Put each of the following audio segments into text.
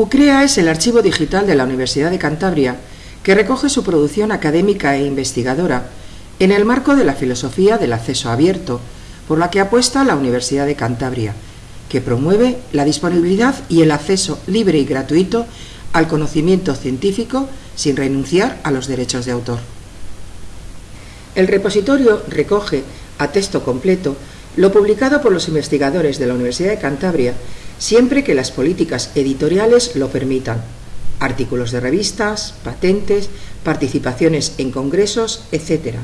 UCREA es el archivo digital de la Universidad de Cantabria que recoge su producción académica e investigadora en el marco de la filosofía del acceso abierto, por la que apuesta la Universidad de Cantabria, que promueve la disponibilidad y el acceso libre y gratuito al conocimiento científico sin renunciar a los derechos de autor. El repositorio recoge a texto completo lo publicado por los investigadores de la Universidad de Cantabria siempre que las políticas editoriales lo permitan, artículos de revistas, patentes, participaciones en congresos, etc.,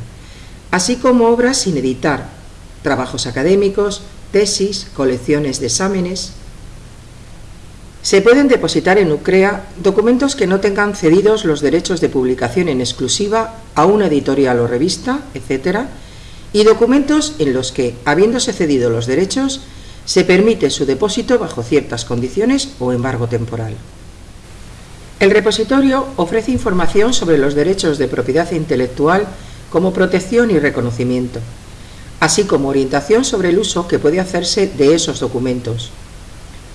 así como obras sin editar, trabajos académicos, tesis, colecciones de exámenes. Se pueden depositar en UCREA documentos que no tengan cedidos los derechos de publicación en exclusiva a una editorial o revista, etc., y documentos en los que, habiéndose cedido los derechos, se permite su depósito bajo ciertas condiciones o embargo temporal. El repositorio ofrece información sobre los derechos de propiedad intelectual como protección y reconocimiento, así como orientación sobre el uso que puede hacerse de esos documentos.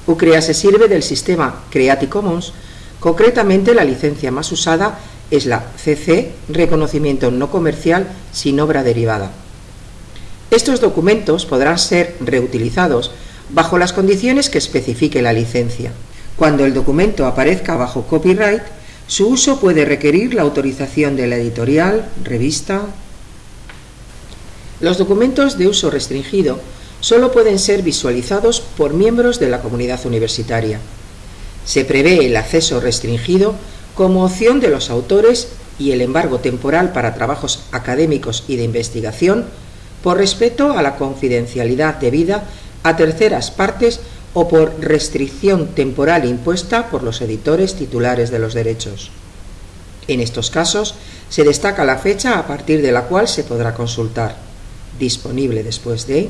UCREA se sirve del sistema Creative Commons, concretamente la licencia más usada es la CC, reconocimiento no comercial sin obra derivada. Estos documentos podrán ser reutilizados bajo las condiciones que especifique la licencia. Cuando el documento aparezca bajo copyright, su uso puede requerir la autorización de la editorial, revista... Los documentos de uso restringido solo pueden ser visualizados por miembros de la comunidad universitaria. Se prevé el acceso restringido como opción de los autores y el embargo temporal para trabajos académicos y de investigación por respeto a la confidencialidad debida a terceras partes o por restricción temporal impuesta por los editores titulares de los derechos. En estos casos se destaca la fecha a partir de la cual se podrá consultar, disponible después de...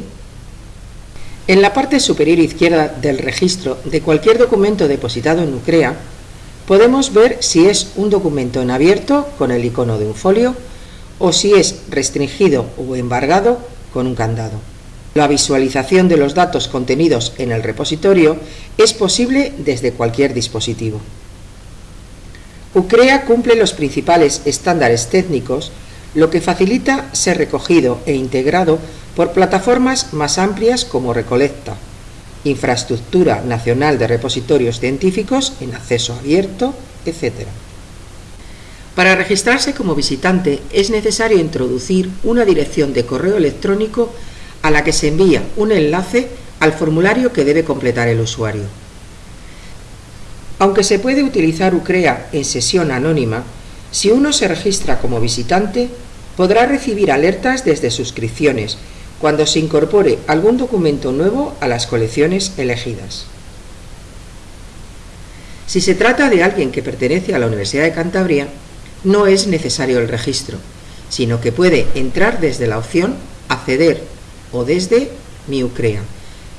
En la parte superior izquierda del registro de cualquier documento depositado en UCREA, podemos ver si es un documento en abierto con el icono de un folio o si es restringido o embargado con un candado. La visualización de los datos contenidos en el repositorio es posible desde cualquier dispositivo. UCREA cumple los principales estándares técnicos, lo que facilita ser recogido e integrado por plataformas más amplias como Recolecta, Infraestructura Nacional de Repositorios Científicos en acceso abierto, etc. Para registrarse como visitante es necesario introducir una dirección de correo electrónico a la que se envía un enlace al formulario que debe completar el usuario. Aunque se puede utilizar UCREA en sesión anónima, si uno se registra como visitante, podrá recibir alertas desde suscripciones cuando se incorpore algún documento nuevo a las colecciones elegidas. Si se trata de alguien que pertenece a la Universidad de Cantabria, no es necesario el registro, sino que puede entrar desde la opción Acceder o desde mi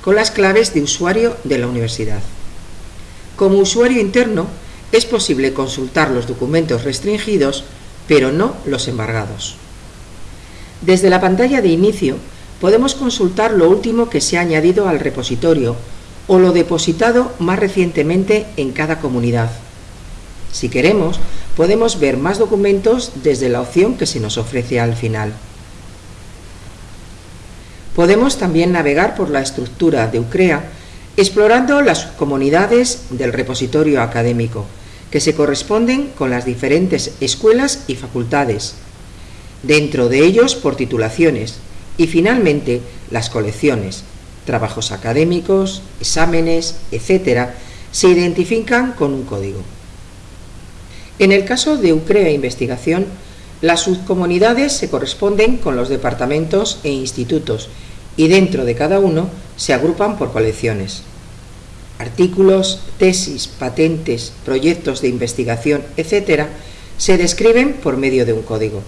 con las claves de usuario de la universidad. Como usuario interno, es posible consultar los documentos restringidos, pero no los embargados. Desde la pantalla de inicio, podemos consultar lo último que se ha añadido al repositorio o lo depositado más recientemente en cada comunidad. Si queremos, podemos ver más documentos desde la opción que se nos ofrece al final. Podemos también navegar por la estructura de UCREA explorando las comunidades del repositorio académico, que se corresponden con las diferentes escuelas y facultades, dentro de ellos por titulaciones, y finalmente las colecciones, trabajos académicos, exámenes, etc., se identifican con un código. En el caso de UCREA Investigación, las subcomunidades se corresponden con los departamentos e institutos y dentro de cada uno se agrupan por colecciones. Artículos, tesis, patentes, proyectos de investigación, etc., se describen por medio de un código.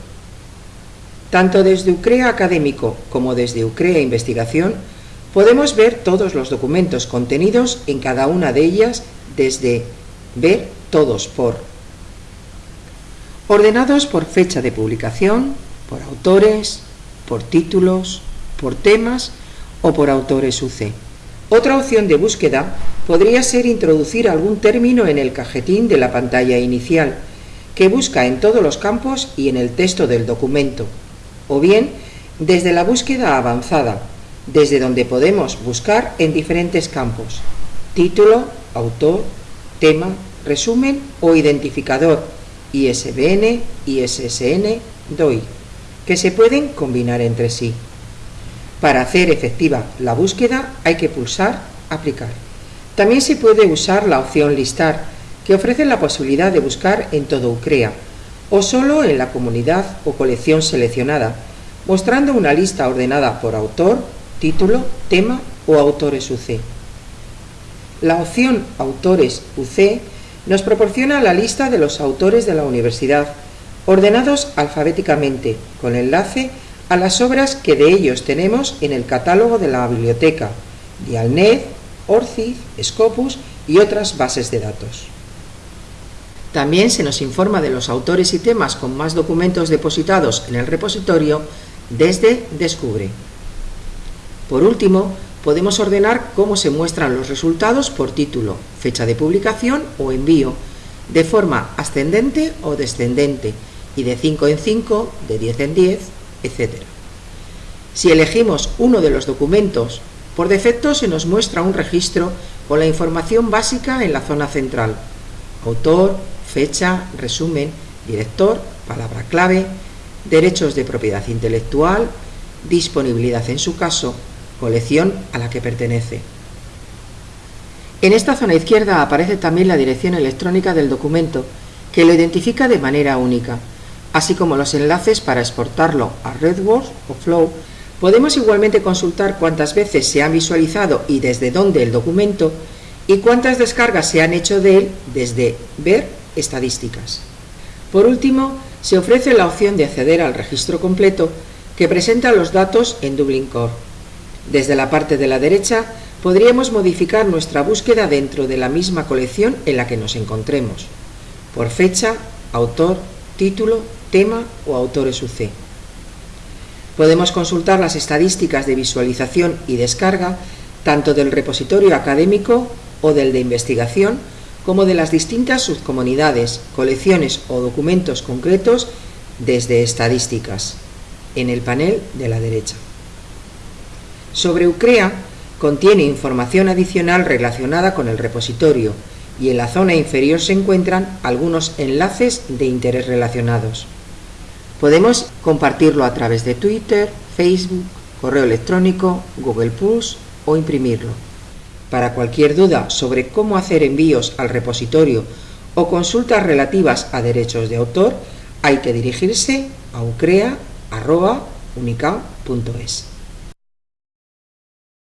Tanto desde UCREA Académico como desde UCREA Investigación podemos ver todos los documentos contenidos en cada una de ellas desde ver todos por ordenados por fecha de publicación, por autores, por títulos, por temas o por autores UC, Otra opción de búsqueda podría ser introducir algún término en el cajetín de la pantalla inicial, que busca en todos los campos y en el texto del documento, o bien desde la búsqueda avanzada, desde donde podemos buscar en diferentes campos, título, autor, tema, resumen o identificador, ISBN, ISSN, DOI, que se pueden combinar entre sí. Para hacer efectiva la búsqueda hay que pulsar Aplicar. También se puede usar la opción Listar, que ofrece la posibilidad de buscar en todo UCREA, o solo en la comunidad o colección seleccionada, mostrando una lista ordenada por autor, título, tema o autores UC. La opción Autores UC nos proporciona la lista de los autores de la universidad, ordenados alfabéticamente, con enlace a las obras que de ellos tenemos en el catálogo de la biblioteca, Dialnet, Orcid, Scopus y otras bases de datos. También se nos informa de los autores y temas con más documentos depositados en el repositorio desde Descubre. Por último, podemos ordenar cómo se muestran los resultados por título, fecha de publicación o envío, de forma ascendente o descendente, y de 5 en 5, de 10 en 10, etc. Si elegimos uno de los documentos, por defecto se nos muestra un registro con la información básica en la zona central, autor, fecha, resumen, director, palabra clave, derechos de propiedad intelectual, disponibilidad en su caso, colección a la que pertenece. En esta zona izquierda aparece también la dirección electrónica del documento, que lo identifica de manera única, así como los enlaces para exportarlo a RedWords o Flow. Podemos igualmente consultar cuántas veces se ha visualizado y desde dónde el documento y cuántas descargas se han hecho de él desde Ver estadísticas. Por último, se ofrece la opción de acceder al registro completo que presenta los datos en Dublin Core. Desde la parte de la derecha podríamos modificar nuestra búsqueda dentro de la misma colección en la que nos encontremos, por fecha, autor, título, tema o autores UC. Podemos consultar las estadísticas de visualización y descarga tanto del repositorio académico o del de investigación como de las distintas subcomunidades, colecciones o documentos concretos desde estadísticas, en el panel de la derecha. Sobre UCREA contiene información adicional relacionada con el repositorio y en la zona inferior se encuentran algunos enlaces de interés relacionados. Podemos compartirlo a través de Twitter, Facebook, correo electrónico, Google Plus o imprimirlo. Para cualquier duda sobre cómo hacer envíos al repositorio o consultas relativas a derechos de autor, hay que dirigirse a ucrea.unica.es.